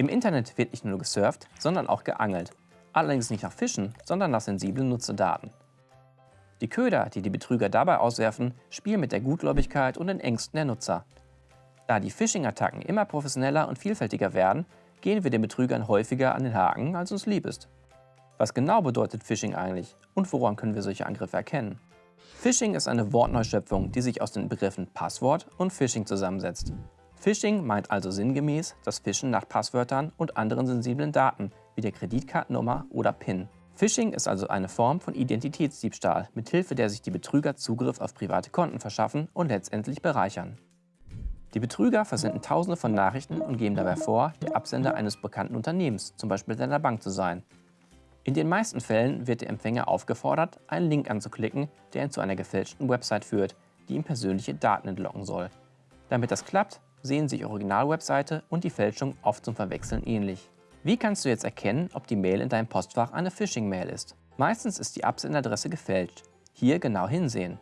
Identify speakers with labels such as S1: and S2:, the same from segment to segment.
S1: Im Internet wird nicht nur gesurft, sondern auch geangelt. Allerdings nicht nach Fischen, sondern nach sensiblen Nutzerdaten. Die Köder, die die Betrüger dabei auswerfen, spielen mit der Gutgläubigkeit und den Ängsten der Nutzer. Da die Phishing-Attacken immer professioneller und vielfältiger werden, gehen wir den Betrügern häufiger an den Haken, als uns lieb ist. Was genau bedeutet Phishing eigentlich und woran können wir solche Angriffe erkennen? Phishing ist eine Wortneuschöpfung, die sich aus den Begriffen Passwort und Phishing zusammensetzt. Phishing meint also sinngemäß das Fischen nach Passwörtern und anderen sensiblen Daten wie der Kreditkartennummer oder PIN. Phishing ist also eine Form von Identitätsdiebstahl, mithilfe der sich die Betrüger Zugriff auf private Konten verschaffen und letztendlich bereichern. Die Betrüger versenden tausende von Nachrichten und geben dabei vor, der Absender eines bekannten Unternehmens, zum Beispiel deiner Bank, zu sein. In den meisten Fällen wird der Empfänger aufgefordert, einen Link anzuklicken, der ihn zu einer gefälschten Website führt, die ihm persönliche Daten entlocken soll. Damit das klappt, sehen sich Originalwebseite und die Fälschung oft zum Verwechseln ähnlich. Wie kannst du jetzt erkennen, ob die Mail in deinem Postfach eine Phishing-Mail ist? Meistens ist die Absenderadresse gefälscht. Hier genau hinsehen.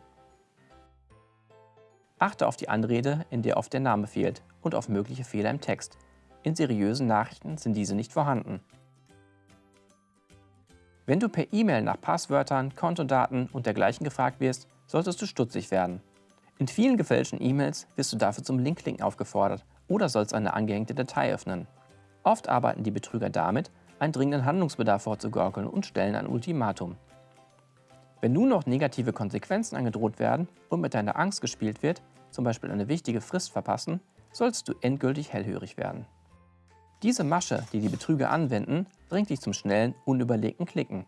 S1: Achte auf die Anrede, in der oft der Name fehlt und auf mögliche Fehler im Text. In seriösen Nachrichten sind diese nicht vorhanden. Wenn du per E-Mail nach Passwörtern, Kontodaten und dergleichen gefragt wirst, solltest du stutzig werden. In vielen gefälschten E-Mails wirst du dafür zum Linkklicken aufgefordert oder sollst eine angehängte Datei öffnen. Oft arbeiten die Betrüger damit, einen dringenden Handlungsbedarf vorzugaukeln und stellen ein Ultimatum. Wenn nun noch negative Konsequenzen angedroht werden und mit deiner Angst gespielt wird, zum Beispiel eine wichtige Frist verpassen, sollst du endgültig hellhörig werden. Diese Masche, die die Betrüger anwenden, bringt dich zum schnellen, unüberlegten Klicken.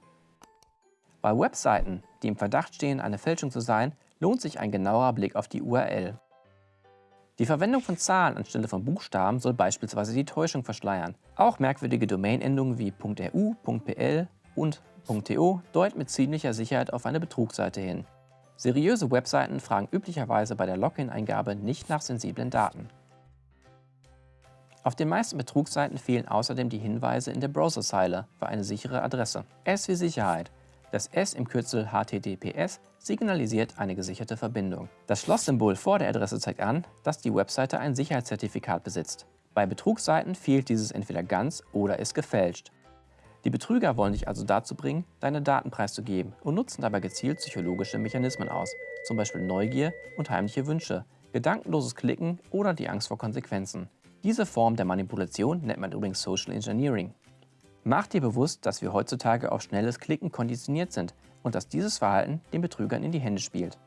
S1: Bei Webseiten, die im Verdacht stehen, eine Fälschung zu sein, lohnt sich ein genauer Blick auf die URL. Die Verwendung von Zahlen anstelle von Buchstaben soll beispielsweise die Täuschung verschleiern. Auch merkwürdige Domainendungen wie .ru, .pl und .to deuten mit ziemlicher Sicherheit auf eine Betrugsseite hin. Seriöse Webseiten fragen üblicherweise bei der Login-Eingabe nicht nach sensiblen Daten. Auf den meisten Betrugsseiten fehlen außerdem die Hinweise in der Browserzeile für eine sichere Adresse. S wie Sicherheit. Das S im Kürzel HTTPS signalisiert eine gesicherte Verbindung. Das Schlosssymbol vor der Adresse zeigt an, dass die Webseite ein Sicherheitszertifikat besitzt. Bei Betrugsseiten fehlt dieses entweder ganz oder ist gefälscht. Die Betrüger wollen dich also dazu bringen, deine Daten preiszugeben und nutzen dabei gezielt psychologische Mechanismen aus, zum Beispiel Neugier und heimliche Wünsche, gedankenloses Klicken oder die Angst vor Konsequenzen. Diese Form der Manipulation nennt man übrigens Social Engineering. Mach dir bewusst, dass wir heutzutage auf schnelles Klicken konditioniert sind und dass dieses Verhalten den Betrügern in die Hände spielt.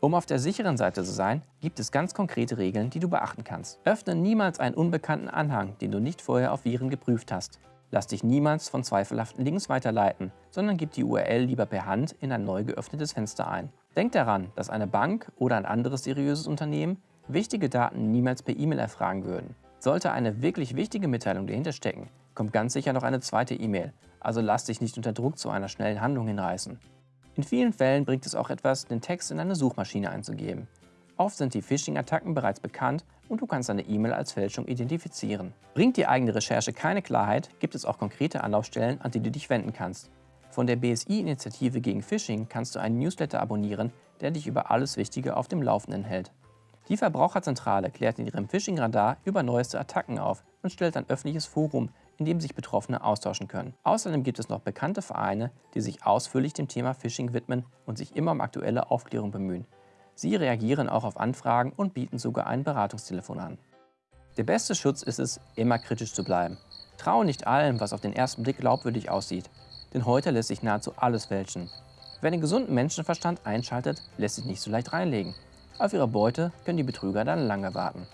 S1: Um auf der sicheren Seite zu sein, gibt es ganz konkrete Regeln, die du beachten kannst. Öffne niemals einen unbekannten Anhang, den du nicht vorher auf Viren geprüft hast. Lass dich niemals von zweifelhaften Links weiterleiten, sondern gib die URL lieber per Hand in ein neu geöffnetes Fenster ein. Denk daran, dass eine Bank oder ein anderes seriöses Unternehmen wichtige Daten niemals per E-Mail erfragen würden. Sollte eine wirklich wichtige Mitteilung dahinter stecken, kommt ganz sicher noch eine zweite E-Mail, also lass dich nicht unter Druck zu einer schnellen Handlung hinreißen. In vielen Fällen bringt es auch etwas, den Text in eine Suchmaschine einzugeben. Oft sind die Phishing-Attacken bereits bekannt und du kannst deine E-Mail als Fälschung identifizieren. Bringt die eigene Recherche keine Klarheit, gibt es auch konkrete Anlaufstellen, an die du dich wenden kannst. Von der BSI-Initiative gegen Phishing kannst du einen Newsletter abonnieren, der dich über alles Wichtige auf dem Laufenden hält. Die Verbraucherzentrale klärt in ihrem Phishing-Radar über neueste Attacken auf und stellt ein öffentliches Forum, in dem sich Betroffene austauschen können. Außerdem gibt es noch bekannte Vereine, die sich ausführlich dem Thema Phishing widmen und sich immer um aktuelle Aufklärung bemühen. Sie reagieren auch auf Anfragen und bieten sogar ein Beratungstelefon an. Der beste Schutz ist es, immer kritisch zu bleiben. Traue nicht allem, was auf den ersten Blick glaubwürdig aussieht, denn heute lässt sich nahezu alles fälschen. Wer den gesunden Menschenverstand einschaltet, lässt sich nicht so leicht reinlegen. Auf ihre Beute können die Betrüger dann lange warten.